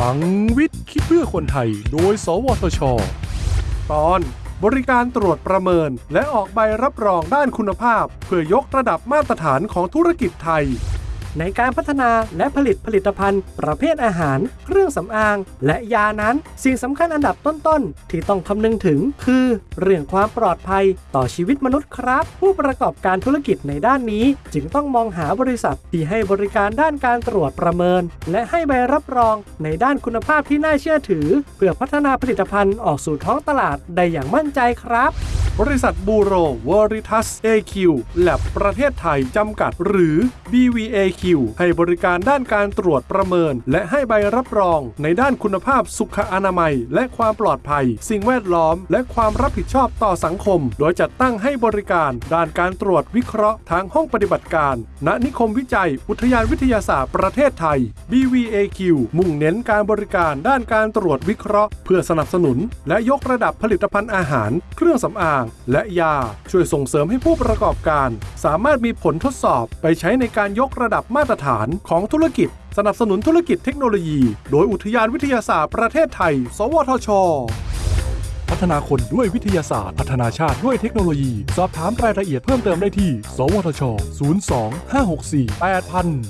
ลังวิทย์คิดเพื่อคนไทย โดย สวทช ตอนบริการตรวจประเมิน และออกใบรับรองด้านคุณภาพ เพื่อยกระดับมาตรฐานของธุรกิจไทย ในการพัฒนาและผลิตผลิตภัณฑ์ ประเภทอาหาร เครื่องสำอาง และยานั้น สิ่งสำคัญอันดับต้นๆ ที่ต้องคำนึงถึงคือ เรื่องความปลอดภัยต่อชีวิตมนุษย์ครับ ผู้ประกอบการธุรกิจในด้านนี้ จึงต้องมองหาบริษัทที่ให้บริการด้านการตรวจประเมิน และให้ใบรับรองในด้านคุณภาพที่น่าเชื่อถือ เพื่อพัฒนาผลิตภัณฑ์ออกสู่ท้องตลาดได้อย่างมั่นใจครับ บริษัทบูโรวอริทัส AQ แลบประเทศไทยจำกัด หรือ BVAQ ให้บริการด้านการตรวจประเมิน และให้ใบรับรองในด้านคุณภาพสุขอนามัย และความปลอดภัย สิ่งแวดล้อม และความรับผิดชอบต่อสังคม โดยจัดตั้งให้บริการด้านการตรวจวิเคราะห์ทางห้องปฏิบัติการ ณนิคมวิจัย อุทยานวิทยาศาสตร์ประเทศไทย BVAQ มุ่งเน้นการบริการด้านการตรวจวิเคราะห์ เพื่อสนับสนุน และยกระดับผลิตภัณฑ์อาหาร เครื่องสำอางและยา ช่วยส่งเสริมให้ผู้ประกอบการ สามารถมีผลทดสอบไปใช้ในการยกระดับมาตรฐานของธุรกิจ สนับสนุนธุรกิจเทคโนโลยี โดยอุทยานวิทยาศาสตร์ประเทศไทย สวทช พัฒนาคนด้วยวิทยาศาสตร์ พัฒนาชาติด้วยเทคโนโลยี สอบถามรายละเอียดเพิ่มเติมได้ที่ สวทช 02 564 8000